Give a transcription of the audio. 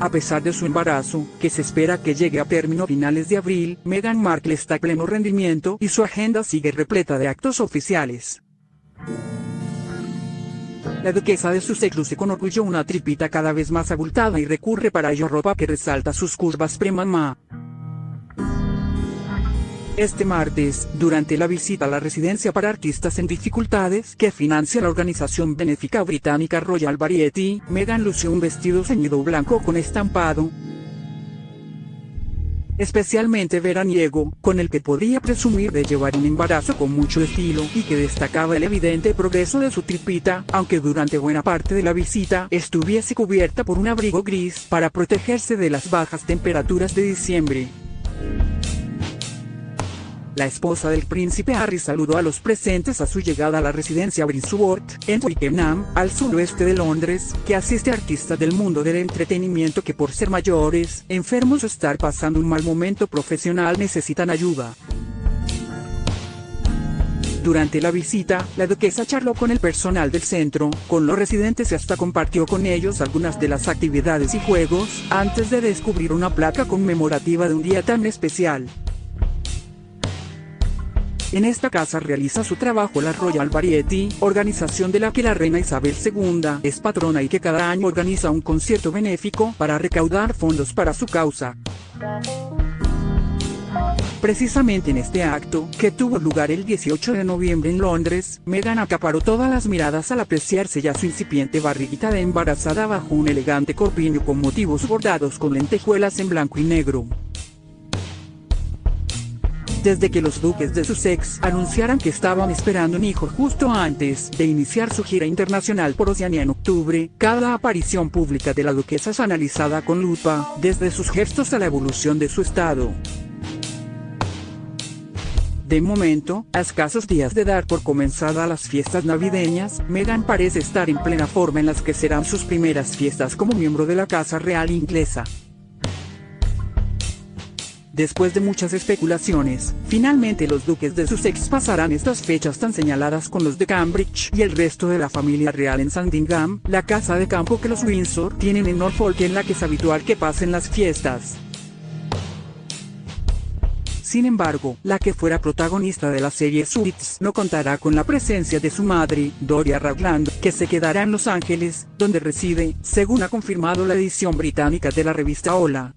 A pesar de su embarazo, que se espera que llegue a término finales de abril, Meghan Markle está a pleno rendimiento y su agenda sigue repleta de actos oficiales. La duquesa de Sussex luce con orgullo una tripita cada vez más abultada y recurre para ello ropa que resalta sus curvas premamá. Este martes, durante la visita a la residencia para artistas en dificultades que financia la organización benéfica británica Royal Variety, Meghan lució un vestido ceñido blanco con estampado, especialmente veraniego, con el que podría presumir de llevar un embarazo con mucho estilo y que destacaba el evidente progreso de su tripita, aunque durante buena parte de la visita estuviese cubierta por un abrigo gris para protegerse de las bajas temperaturas de diciembre. La esposa del príncipe Harry saludó a los presentes a su llegada a la residencia Brinsworth, en Twickenham, al suroeste de Londres, que asiste a artistas del mundo del entretenimiento que por ser mayores, enfermos o estar pasando un mal momento profesional necesitan ayuda. Durante la visita, la duquesa charló con el personal del centro, con los residentes y hasta compartió con ellos algunas de las actividades y juegos, antes de descubrir una placa conmemorativa de un día tan especial. En esta casa realiza su trabajo la Royal Variety, organización de la que la reina Isabel II es patrona y que cada año organiza un concierto benéfico para recaudar fondos para su causa. Precisamente en este acto, que tuvo lugar el 18 de noviembre en Londres, Meghan acaparó todas las miradas al apreciarse ya su incipiente barriguita de embarazada bajo un elegante corpiño con motivos bordados con lentejuelas en blanco y negro desde que los duques de Sussex anunciaran que estaban esperando un hijo justo antes de iniciar su gira internacional por Oceanía en octubre, cada aparición pública de la duquesa es analizada con lupa, desde sus gestos a la evolución de su estado. De momento, a escasos días de dar por comenzada las fiestas navideñas, Meghan parece estar en plena forma en las que serán sus primeras fiestas como miembro de la Casa Real inglesa. Después de muchas especulaciones, finalmente los duques de Sussex pasarán estas fechas tan señaladas con los de Cambridge y el resto de la familia real en Sandringham, la casa de campo que los Windsor tienen en Norfolk en la que es habitual que pasen las fiestas. Sin embargo, la que fuera protagonista de la serie Suits no contará con la presencia de su madre, Doria Ragland, que se quedará en Los Ángeles, donde reside, según ha confirmado la edición británica de la revista Hola.